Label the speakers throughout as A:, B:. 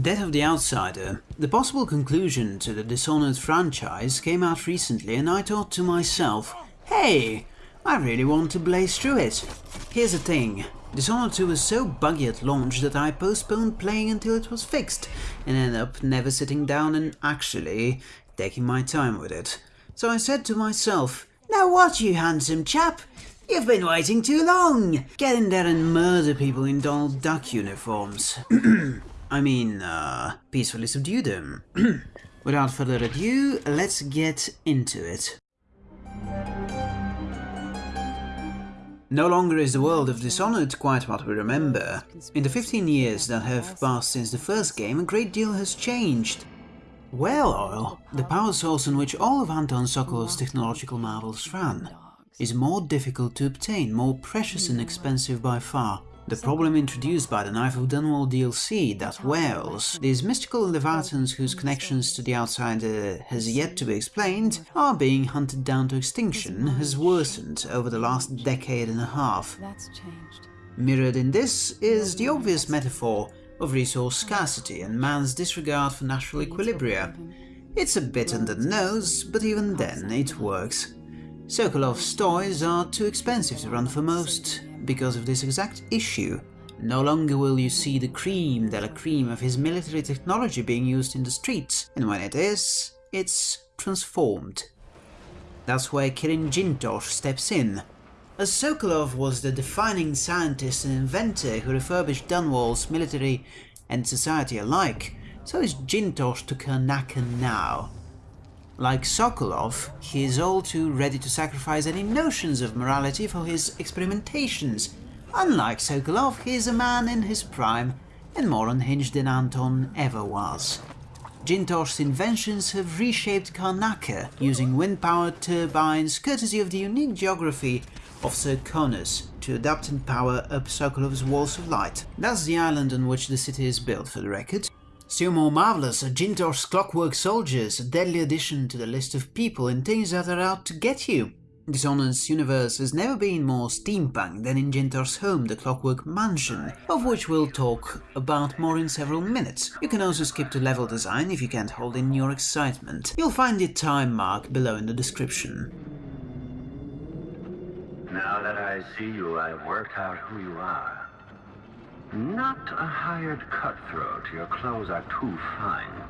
A: Death of the Outsider. The possible conclusion to the Dishonored franchise came out recently and I thought to myself, hey, I really want to blaze through it. Here's the thing, Dishonored 2 was so buggy at launch that I postponed playing until it was fixed and ended up never sitting down and actually taking my time with it. So I said to myself, now what you handsome chap? You've been waiting too long! Get in there and murder people in Donald Duck uniforms. I mean, uh, peacefully subdue them. Without further ado, let's get into it. No longer is the world of Dishonored quite what we remember. In the 15 years that have passed since the first game, a great deal has changed. Whale oil, the power source on which all of Anton Sokolov's technological marvels ran, is more difficult to obtain, more precious and expensive by far. The problem introduced by the Knife of Dunwall DLC that whales, these mystical leviathans whose connections to the outsider uh, has yet to be explained, are being hunted down to extinction has worsened over the last decade and a half. Mirrored in this is the obvious metaphor of resource scarcity and man's disregard for natural equilibria. It's a bit under the nose, but even then it works. Sokolov's toys are too expensive to run for most, because of this exact issue. No longer will you see the cream de la cream of his military technology being used in the streets, and when it is, it's transformed. That's where Kirin Jindosh steps in. As Sokolov was the defining scientist and inventor who refurbished Dunwall's military and society alike, so is Jindosh to Karnaca now. Like Sokolov, he is all too ready to sacrifice any notions of morality for his experimentations. Unlike Sokolov, he is a man in his prime and more unhinged than Anton ever was. Jindosh's inventions have reshaped Karnaca using wind-powered turbines courtesy of the unique geography of Serkonos to adapt and power up Sokolov's Walls of Light. That's the island on which the city is built for the record. Still more marvelous are Jindosh's Clockwork Soldiers, a deadly addition to the list of people and things that are out to get you. Dishonored's universe has never been more steampunk than in Jindosh's home, the Clockwork Mansion, of which we'll talk about more in several minutes. You can also skip to level design if you can't hold in your excitement. You'll find the time mark below in the description.
B: Now that I see you, I've worked out who you are. Not a hired cutthroat. Your clothes are too fine.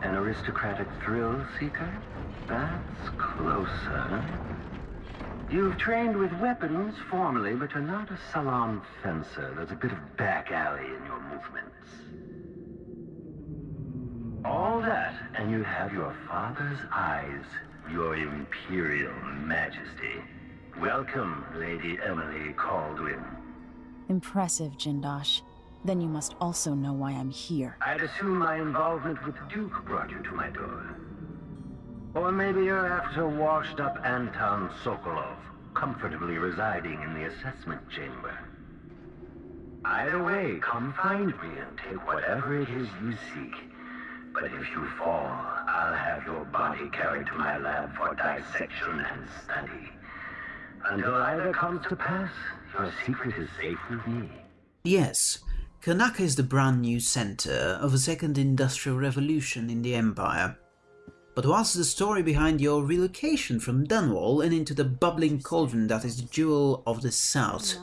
B: An aristocratic thrill seeker? That's closer. You've trained with weapons formally, but you're not a salon fencer. There's a bit of back alley in your movements. All that, and you have your father's eyes, your imperial majesty. Welcome, Lady Emily Kaldwin.
C: Impressive, Jindosh. Then you must also know why I'm here.
B: I'd assume my involvement with Duke brought you to my door. Or maybe you're after washed-up Anton Sokolov, comfortably residing in the assessment chamber. Either way, come find me and take whatever it is you seek. But if you fall, I'll have your body carried to my lab for dissection and study. Until either comes to pass, your secret is safe with me.
A: Yes, Karnaca is the brand new center of a second industrial revolution in the Empire. But what's the story behind your relocation from Dunwall and into the bubbling cauldron that is the jewel of the South?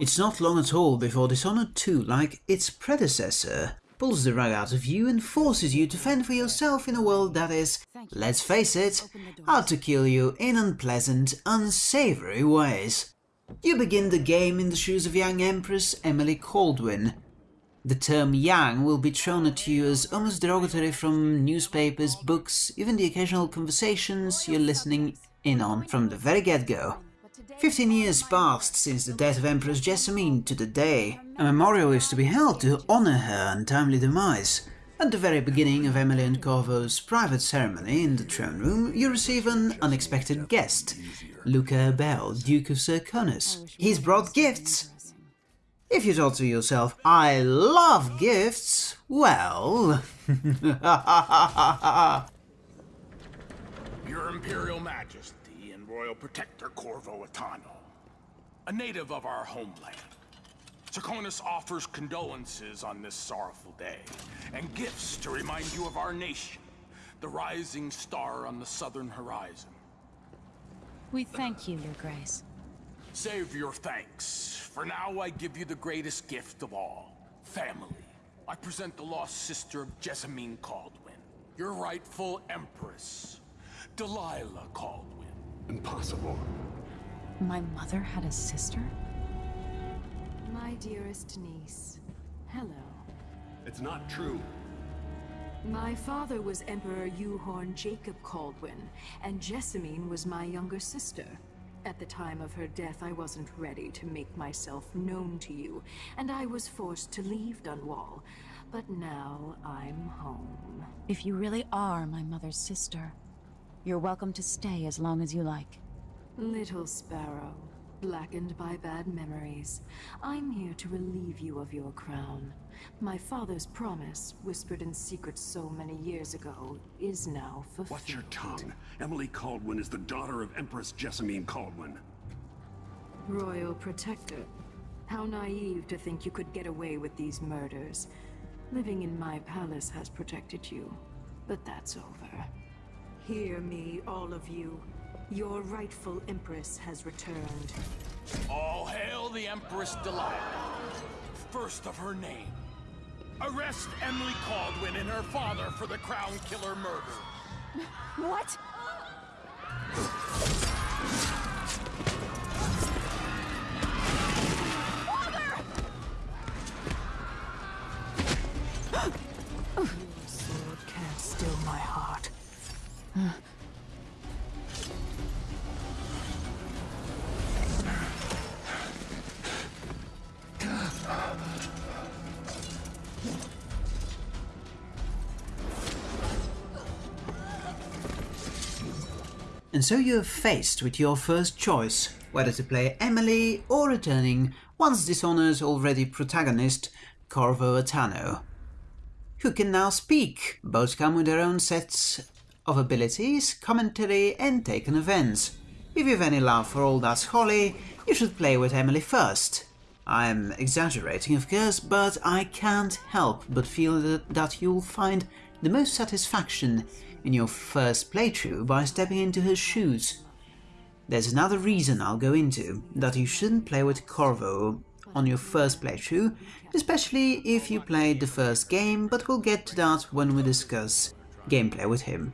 A: It's not long at all before Dishonored 2, like its predecessor, pulls the rug out of you and forces you to fend for yourself in a world that is, let's face it, out to kill you in unpleasant, unsavory ways. You begin the game in the shoes of young Empress Emily Kaldwin. The term young will be thrown at you as almost derogatory from newspapers, books, even the occasional conversations you're listening in on from the very get-go. Fifteen years passed since the death of Empress Jessamine to the day. A memorial is to be held to honour her untimely demise. At the very beginning of Emily and Corvo's private ceremony in the throne room, you receive an unexpected guest, Luca Abele, Duke of Serkonos. He's brought gifts. If you thought to yourself, I love gifts, well...
D: Your Imperial Majesty and Royal Royal Protector Corvo Attano, a native of our homeland. Serkonos offers condolences on this sorrowful day, and gifts to remind you of our nation, the rising star on the southern horizon.
C: We thank you, Your Grace.
D: Save your thanks. For now, I give you the greatest gift of all. Family. I present the lost sister of Jessamine Kaldwin, your rightful empress, Delilah Kaldwin.
E: Impossible.
C: My mother had a sister?
F: My dearest niece, hello.
E: It's not true.
F: My father was Emperor Euhorn Jacob Kaldwin, and Jessamine was my younger sister. At the time of her death, I wasn't ready to make myself known to you, and I was forced to leave Dunwall. But now I'm home.
C: If you really are my mother's sister, you're welcome to stay as long as you like.
F: Little Sparrow, blackened by bad memories, I'm here to relieve you of your crown. My father's promise, whispered in secret so many years ago, is now fulfilled.
E: Watch your tongue. Emily Kaldwin is the daughter of Empress Jessamine Kaldwin.
F: Royal Protector. How naive to think you could get away with these murders. Living in my palace has protected you, but that's over. Hear me, all of you. Your rightful Empress has returned.
D: All hail the Empress Delilah, first of her name. Arrest Emily Kaldwin and her father for the Crown Killer murder.
C: What?
A: And so you're faced with your first choice, whether to play Emily or returning once Dishonored's already protagonist, Corvo Attano. Who can now speak, both come with their own sets of abilities, commentary and taken events. If you've any love for all that's Holly, you should play with Emily first. I'm exaggerating of course, but I can't help but feel that, that you'll find the most satisfaction in your first playthrough by stepping into her shoes. There's another reason I'll go into, that you shouldn't play with Corvo on your first playthrough, especially if you played the first game, but we'll get to that when we discuss gameplay with him.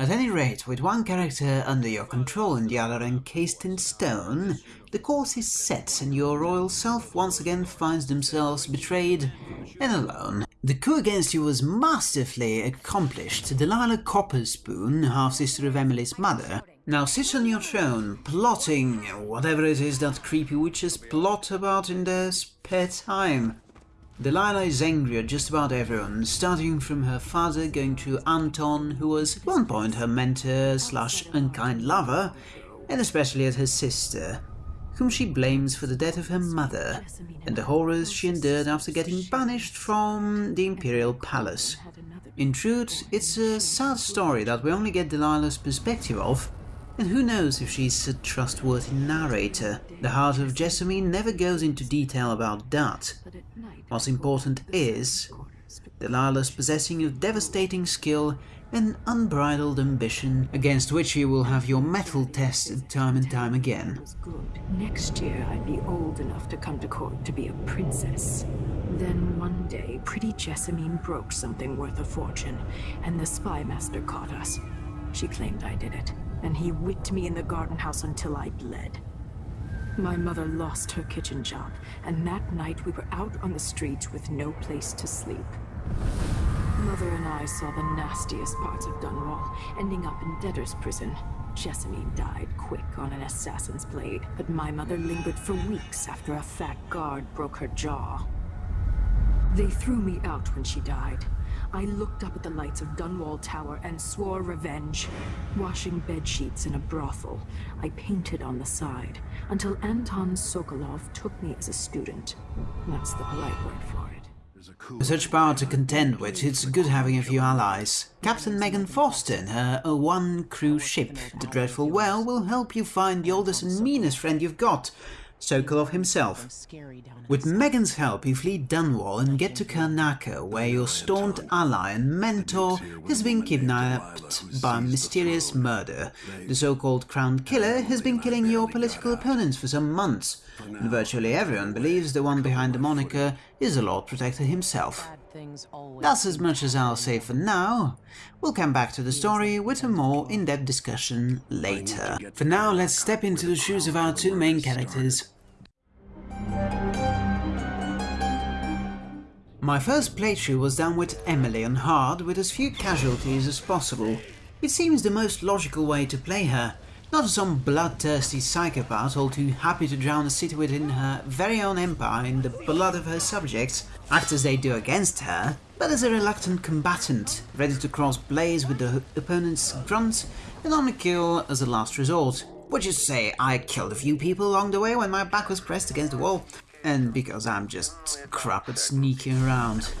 A: At any rate, with one character under your control and the other encased in stone, the course is set and your royal self once again finds themselves betrayed and alone. The coup against you was masterfully accomplished. Delilah Copperspoon, half-sister of Emily's mother, now sits on your throne, plotting whatever it is that creepy witches plot about in their spare time. Delilah is angry at just about everyone, starting from her father going to Anton, who was at one point her mentor slash unkind lover, and especially at her sister, whom she blames for the death of her mother and the horrors she endured after getting banished from the Imperial Palace. In truth, it's a sad story that we only get Delilah's perspective of, and who knows if she's a trustworthy narrator. The heart of Jessamine never goes into detail about that. What's important is Delilah's possessing of devastating skill and unbridled ambition, against which you will have your mettle tested time and time again.
F: Next year, I'd be old enough to come to court to be a princess. Then one day, pretty Jessamine broke something worth a fortune, and the spy master caught us. She claimed I did it, and he whipped me in the garden house until I bled. My mother lost her kitchen job, and that night we were out on the streets with no place to sleep. Mother and I saw the nastiest parts of Dunwall, ending up in debtor's prison. Jessamine died quick on an assassin's blade, but my mother lingered for weeks after a fat guard broke her jaw. They threw me out when she died. I looked up at the lights of Dunwall Tower and swore revenge. Washing bed sheets in a brothel, I painted on the side, until Anton Sokolov took me as a student. That's the polite word for it.
A: With such power to contend with, it's good having a few allies. Captain Megan Foster and her uh, one crew ship, the Dreadful Whale, will help you find the oldest and meanest friend you've got, Sokolov himself. With Megan's help you flee Dunwall and get to Karnaca, where your staunch ally and mentor has been kidnapped by mysterious murder. The so-called Crown Killer has been killing your political opponents for some months, and virtually everyone believes the one behind the moniker is the Lord Protector himself. That's as much as I'll say for now. We'll come back to the story with a more in-depth discussion later. For now, let's step into the shoes of our two main characters. My first playthrough was done with Emily on hard with as few casualties as possible. It seems the most logical way to play her, not some bloodthirsty psychopath all too happy to drown a city within her very own empire in the blood of her subjects, act as they do against her, but as a reluctant combatant, ready to cross blades with the opponent's grunt and only kill as a last resort. Which is to say, I killed a few people along the way when my back was pressed against the wall, and because I'm just crap at sneaking around.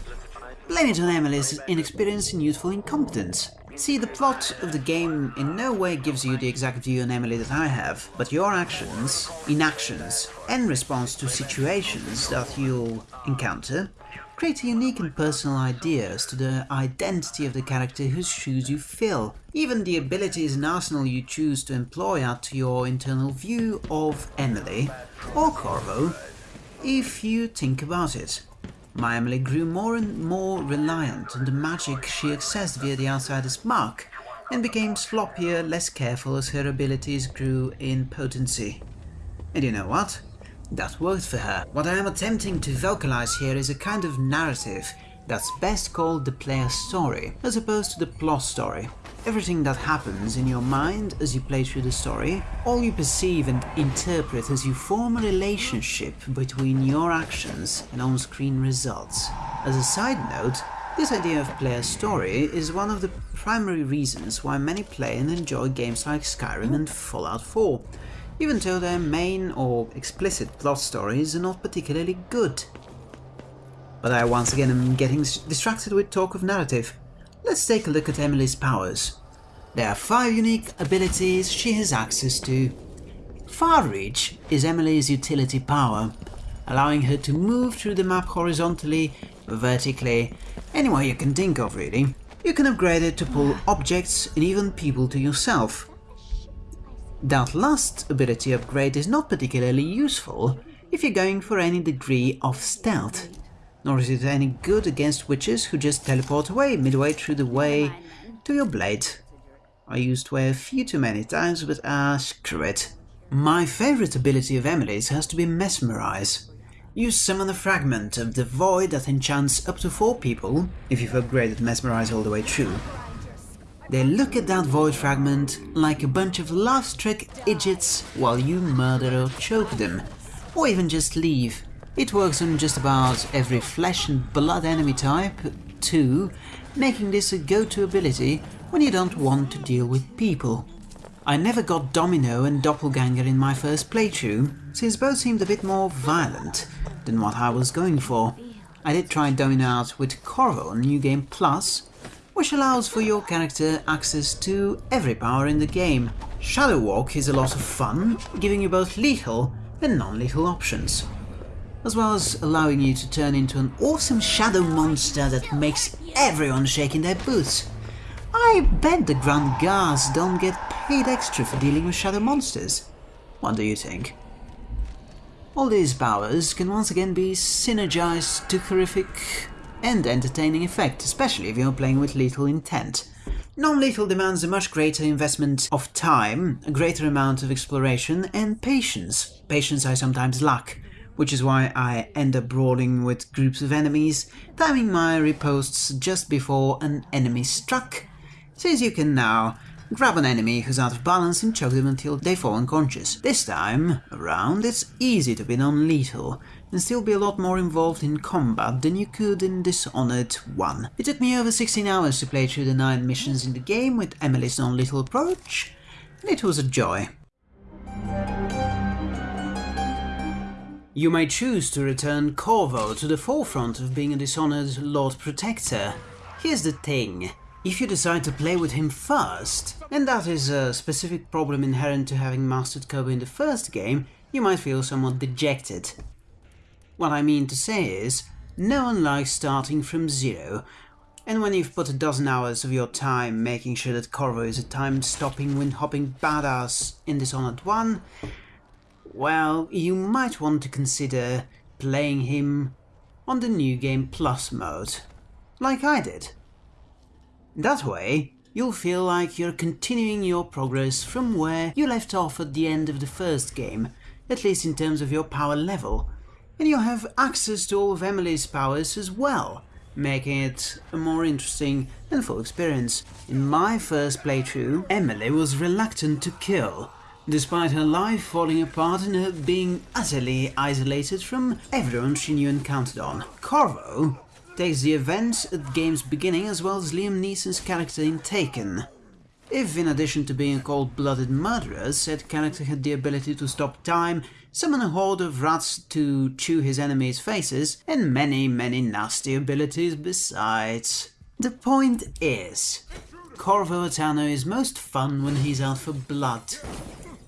A: Blame it on Emily's inexperience and youthful incompetence. See, the plot of the game in no way gives you the exact view on Emily that I have, but your actions, inactions, and response to situations that you'll encounter create a unique and personal idea as to the identity of the character whose shoes you fill. Even the abilities and arsenal you choose to employ add to your internal view of Emily, or Corvo, if you think about it. My Emily grew more and more reliant on the magic she accessed via the Outsider's mark, and became sloppier, less careful as her abilities grew in potency. And you know what? That worked for her. What I am attempting to vocalize here is a kind of narrative that's best called the player's story, as opposed to the plot story. Everything that happens in your mind as you play through the story, all you perceive and interpret as you form a relationship between your actions and on-screen results. As a side note, this idea of player story is one of the primary reasons why many play and enjoy games like Skyrim and Fallout 4, even though their main or explicit plot stories are not particularly good. But I once again am getting distracted with talk of narrative. Let's take a look at Emily's powers. There are five unique abilities she has access to. Far Reach is Emily's utility power, allowing her to move through the map horizontally, vertically, anywhere you can think of really. You can upgrade it to pull objects and even people to yourself. That last ability upgrade is not particularly useful if you're going for any degree of stealth, nor is it any good against witches who just teleport away midway through the way to your blade. I used way a few too many times, but ah, screw it. My favourite ability of Emily's has to be Mesmerize. You summon a fragment of the void that enchants up to four people, if you've upgraded Mesmerize all the way through, they look at that void fragment like a bunch of love-struck idiots while you murder or choke them, or even just leave. It works on just about every flesh and blood enemy type, too, making this a go-to ability when you don't want to deal with people. I never got Domino and Doppelganger in my first playthrough, since both seemed a bit more violent than what I was going for. I did try Domino out with Corvo on New Game Plus, which allows for your character access to every power in the game. Shadow Walk is a lot of fun, giving you both lethal and non-lethal options, as well as allowing you to turn into an awesome shadow monster that makes everyone shake in their boots. I bet the Grand Guards don't get paid extra for dealing with shadow monsters. What do you think? All these powers can once again be synergized to horrific and entertaining effect, especially if you're playing with lethal intent. Non-lethal demands a much greater investment of time, a greater amount of exploration, and patience. Patience I sometimes lack, which is why I end up brawling with groups of enemies, timing my riposts just before an enemy struck, since you can now grab an enemy who's out of balance and choke them until they fall unconscious. This time around it's easy to be non-lethal, and still be a lot more involved in combat than you could in Dishonored 1. It took me over 16 hours to play through the 9 missions in the game with Emily's non-lethal approach, and it was a joy. You may choose to return Corvo to the forefront of being a Dishonored Lord Protector. Here's the thing, if you decide to play with him first, and that is a specific problem inherent to having mastered Corvo in the first game, you might feel somewhat dejected. What I mean to say is, no one likes starting from zero, and when you've put a dozen hours of your time making sure that Corvo is a time-stopping, wind-hopping badass in Dishonored 1, well, you might want to consider playing him on the New Game Plus mode, like I did. That way, you'll feel like you're continuing your progress from where you left off at the end of the first game, at least in terms of your power level, and you'll have access to all of Emily's powers as well, making it a more interesting and full experience. In my first playthrough, Emily was reluctant to kill, despite her life falling apart and her being utterly isolated from everyone she knew and counted on. Corvo takes the events at the game's beginning as well as Liam Neeson's character in Taken. If, in addition to being a cold-blooded murderer, said character had the ability to stop time, summon a horde of rats to chew his enemies' faces, and many, many nasty abilities besides. The point is, Corvo Attano is most fun when he's out for blood.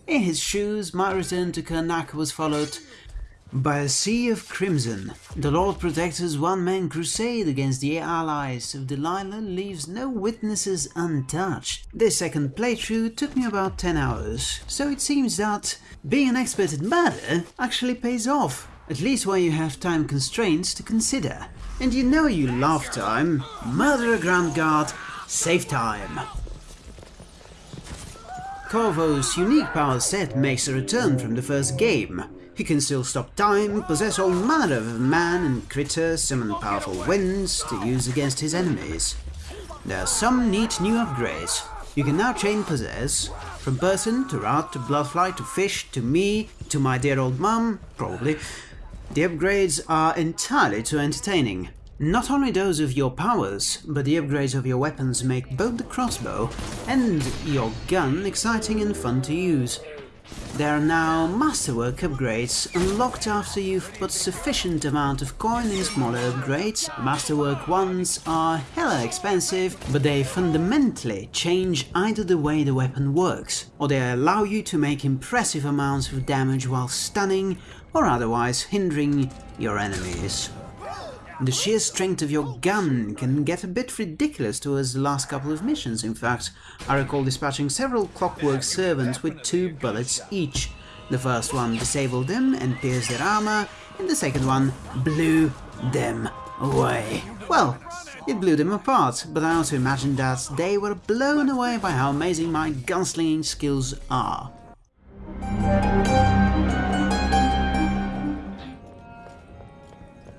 A: In his shoes, my return to Karnaca was followed by a sea of crimson. The Lord Protector's one-man crusade against the allies of Delilah leaves no witnesses untouched. This second playthrough took me about 10 hours, so it seems that being an expert at murder actually pays off, at least when you have time constraints to consider. And you know you love time. Murder a Grand Guard, save time. Corvo's unique power set makes a return from the first game. He can still stop time, possess all manner of man and critter, summon powerful winds to use against his enemies. There are some neat new upgrades. You can now chain possess, from person to rat to bloodfly to fish to me to my dear old mum, probably. The upgrades are entirely too entertaining. Not only those of your powers, but the upgrades of your weapons make both the crossbow and your gun exciting and fun to use. There are now Masterwork upgrades, unlocked after you've put sufficient amount of coin in smaller upgrades. Masterwork ones are hella expensive, but they fundamentally change either the way the weapon works, or they allow you to make impressive amounts of damage while stunning or otherwise hindering your enemies. The sheer strength of your gun can get a bit ridiculous towards the last couple of missions, in fact. I recall dispatching several clockwork servants with two bullets each. The first one disabled them and pierced their armor, and the second one blew them away. Well, it blew them apart, but I also imagine that they were blown away by how amazing my gunslinging skills are.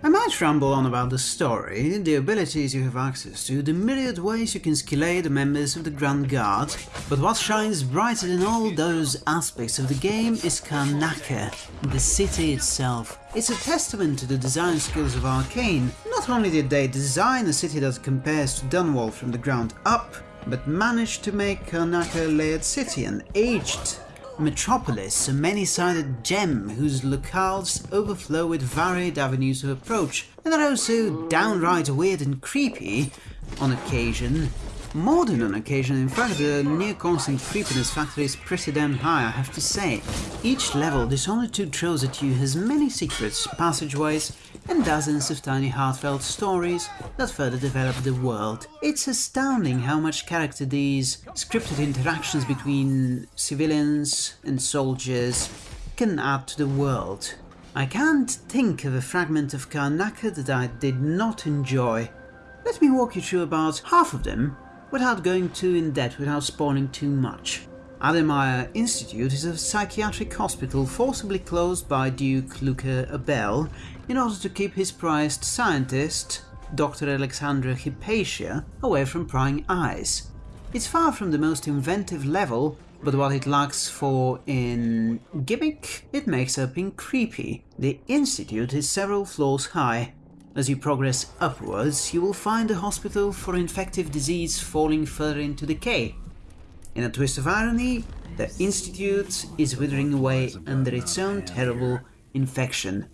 A: I might ramble on about the story, the abilities you have access to, the myriad ways you can skillate the members of the Grand Guard, but what shines brighter than all those aspects of the game is Karnaca, the city itself. It's a testament to the design skills of Arcane. Not only did they design a city that compares to Dunwall from the ground up, but managed to make Karnaca a layered city and aged Metropolis, a many-sided gem whose locales overflow with varied avenues of approach, and are also downright weird and creepy on occasion. More than on occasion, in fact, the near-constant creepiness factor is pretty damn high, I have to say. Each level Dishonored 2 throws at you has many secrets, passageways, and dozens of tiny heartfelt stories that further develop the world. It's astounding how much character these scripted interactions between civilians and soldiers can add to the world. I can't think of a fragment of Karnaca that I did not enjoy. Let me walk you through about half of them without going too in depth without spawning too much. Addermire Institute is a psychiatric hospital forcibly closed by Duke Luca Abele in order to keep his prized scientist, Dr. Alexandra Hypatia, away from prying eyes. It's far from the most inventive level, but what it lacks for in gimmick, it makes up in creepy. The Institute is several floors high. As you progress upwards, you will find a hospital for infective disease falling further into decay. In a twist of irony, the Institute is withering away under its own terrible infection.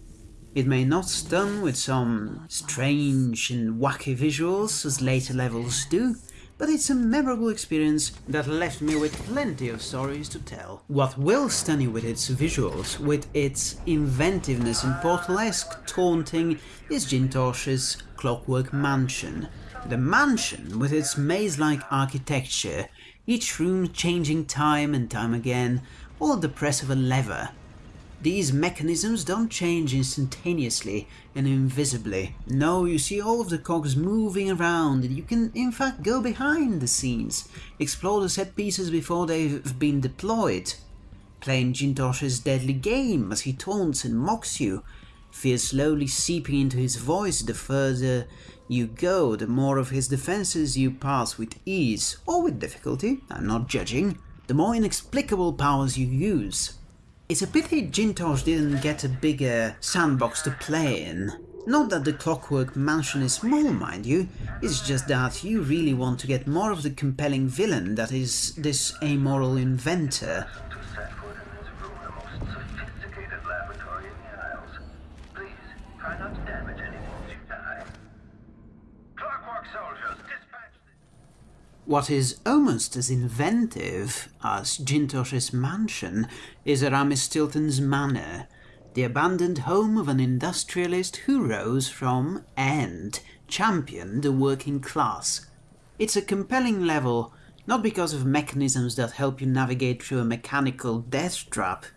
A: It may not stun with some strange and wacky visuals as later levels do, but it's a memorable experience that left me with plenty of stories to tell. What will stun you with its visuals, with its inventiveness and portalesque taunting, is Jindosh's Clockwork Mansion. The mansion, with its maze-like architecture, each room changing time and time again, all the press of a lever, these mechanisms don't change instantaneously and invisibly. No, you see all of the cogs moving around and you can in fact go behind the scenes, explore the set pieces before they've been deployed. Playing Jindosh's deadly game as he taunts and mocks you, fear slowly seeping into his voice the further you go, the more of his defenses you pass with ease, or with difficulty, I'm not judging, the more inexplicable powers you use. It's a pity Jindosh didn't get a bigger sandbox to play in. Not that the Clockwork Mansion is small, mind you, it's just that you really want to get more of the compelling villain that is this amoral inventor. What is almost as inventive as Jindosh's mansion is Aramis Stilton's manor, the abandoned home of an industrialist who rose from and championed the working class. It's a compelling level, not because of mechanisms that help you navigate through a mechanical death trap,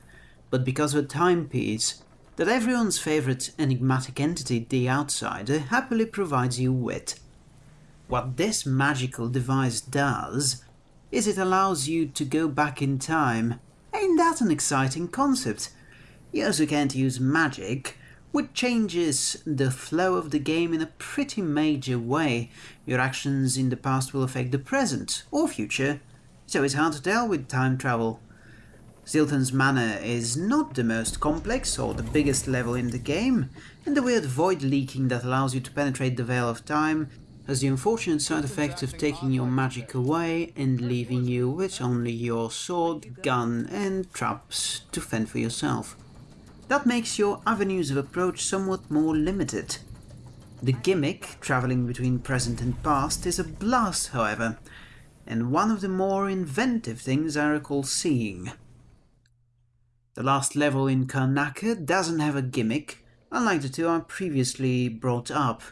A: but because of a timepiece that everyone's favourite enigmatic entity, the Outsider, happily provides you with. What this magical device does is it allows you to go back in time. Ain't that an exciting concept? You also can't use magic, which changes the flow of the game in a pretty major way. Your actions in the past will affect the present or future, so it's hard to tell with time travel. Stilton's Manor is not the most complex or the biggest level in the game, and the weird void leaking that allows you to penetrate the Veil of Time has the unfortunate side effect of taking your magic away and leaving you with only your sword, gun and traps to fend for yourself. That makes your avenues of approach somewhat more limited. The gimmick, travelling between present and past, is a blast however, and one of the more inventive things I recall seeing. The last level in Karnaca doesn't have a gimmick, unlike the two I previously brought up.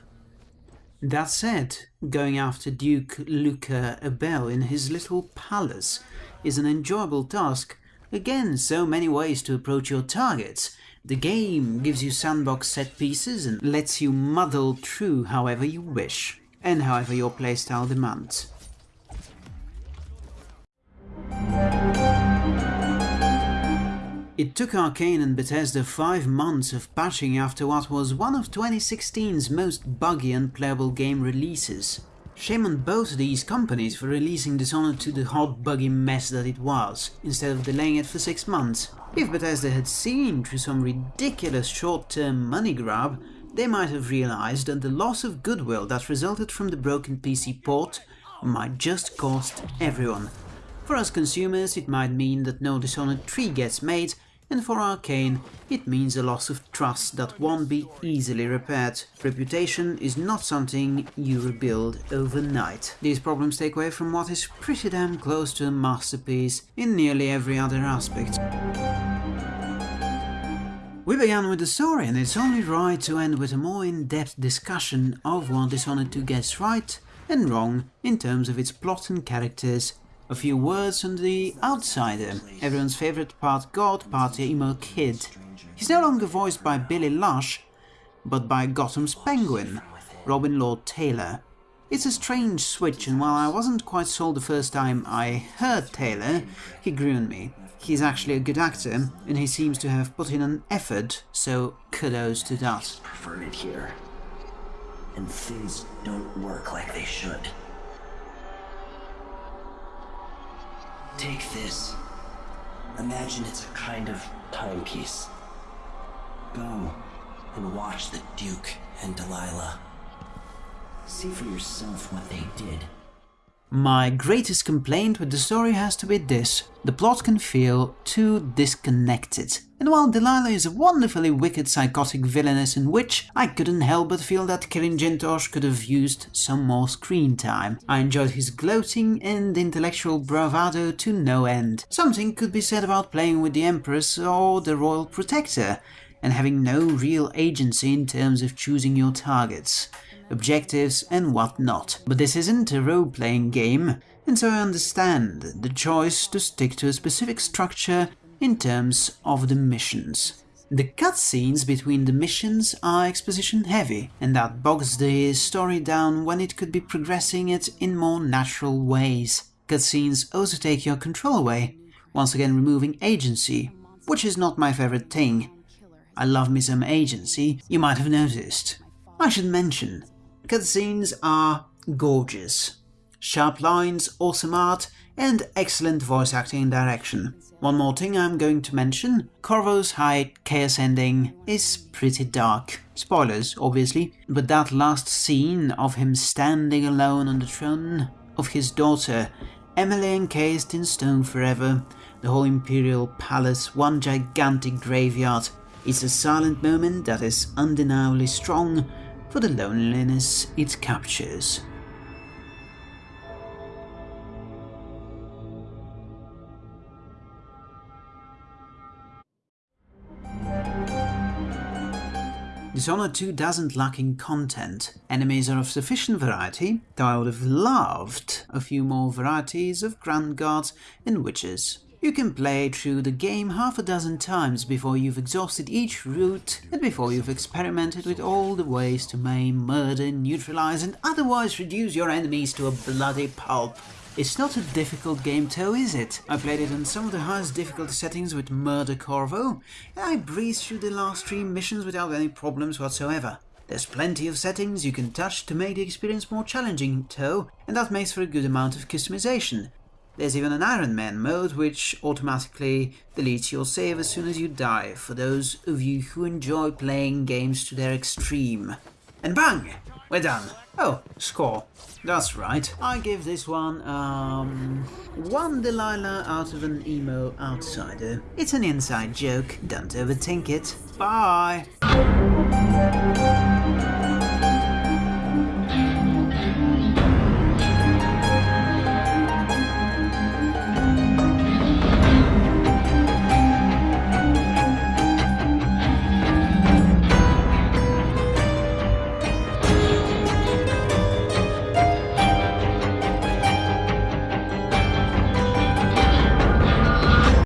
A: That said, going after Duke Luca Abele in his little palace is an enjoyable task. Again, so many ways to approach your targets. The game gives you sandbox set pieces and lets you muddle through however you wish, and however your playstyle demands. It took Arcane and Bethesda five months of patching after what was one of 2016's most buggy and playable game releases. Shame on both these companies for releasing Dishonored to the hot buggy mess that it was, instead of delaying it for six months. If Bethesda had seen through some ridiculous short-term money grab, they might have realized that the loss of goodwill that resulted from the broken PC port might just cost everyone. For us consumers, it might mean that no Dishonored 3 gets made, and for Arcane it means a loss of trust that won't be easily repaired. Reputation is not something you rebuild overnight. These problems take away from what is pretty damn close to a masterpiece in nearly every other aspect. We began with the story and it's only right to end with a more in-depth discussion of what Dishonored 2 gets right and wrong in terms of its plot and characters a few words on the outsider, everyone's favourite part god, part emo kid. He's no longer voiced by Billy Lush, but by Gotham's Penguin, Robin Lord Taylor. It's a strange switch and while I wasn't quite sold the first time I heard Taylor, he grew on me. He's actually a good actor, and he seems to have put in an effort, so kudos to that.
G: Prefer it here. And things don't work like they should. Take this. Imagine it's a kind of timepiece. Go and watch the Duke and Delilah. See for yourself what they did.
A: My greatest complaint with the story has to be this. The plot can feel too disconnected. And while Delilah is a wonderfully wicked psychotic villainess and witch, I couldn't help but feel that Kirin Jindosh could have used some more screen time. I enjoyed his gloating and intellectual bravado to no end. Something could be said about playing with the Empress or the Royal Protector, and having no real agency in terms of choosing your targets objectives and whatnot. But this isn't a role-playing game, and so I understand the choice to stick to a specific structure in terms of the missions. The cutscenes between the missions are exposition heavy, and that bogs the story down when it could be progressing it in more natural ways. Cutscenes also take your control away, once again removing agency, which is not my favorite thing. I love me some agency, you might have noticed. I should mention, Cutscenes are gorgeous. Sharp lines, awesome art, and excellent voice acting and direction. One more thing I'm going to mention, Corvo's high chaos ending is pretty dark. Spoilers, obviously, but that last scene of him standing alone on the throne of his daughter, Emily encased in stone forever, the whole Imperial Palace one gigantic graveyard. It's a silent moment that is undeniably strong, for the loneliness it captures. Dishonored 2 doesn't lack in content. Enemies are of sufficient variety, though I would have loved a few more varieties of Grand Guards and Witches. You can play through the game half a dozen times before you've exhausted each route and before you've experimented with all the ways to maim, murder, neutralize and otherwise reduce your enemies to a bloody pulp. It's not a difficult game though, is it? I played it on some of the highest difficulty settings with Murder Corvo, and I breezed through the last three missions without any problems whatsoever. There's plenty of settings you can touch to make the experience more challenging though, and that makes for a good amount of customization. There's even an Iron Man mode which automatically deletes your save as soon as you die, for those of you who enjoy playing games to their extreme. And bang! We're done. Oh, score. That's right. I give this one, um, one Delilah out of an emo outsider. It's an inside joke, don't overthink it. Bye!